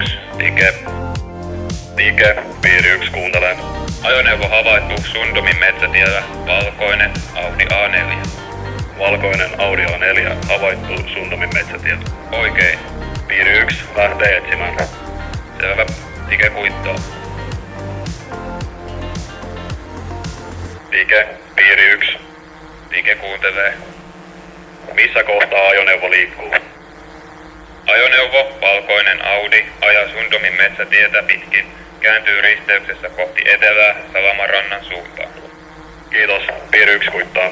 1, Tike. Tike, piiri 1, kuuntelen. Ajoneuvo havaittu Sundomin metsätiellä, valkoinen Audi A4. Valkoinen Audi A4 havaittu Sundomin metsätiellä. Oikein. Piiri 1 lähtee etsimään. Selvä. Tike kuittaa. Tike, piiri 1. Tike kuuntelee. Missä kohtaa ajoneuvo liikkuu? Ajoneuvo, valkoinen Audi, ajaa Sundomin metsätietä pitkin, kääntyy risteyksessä kohti etelää Salamarannan suuntaan. Kiitos, piiri 1 kuittaa.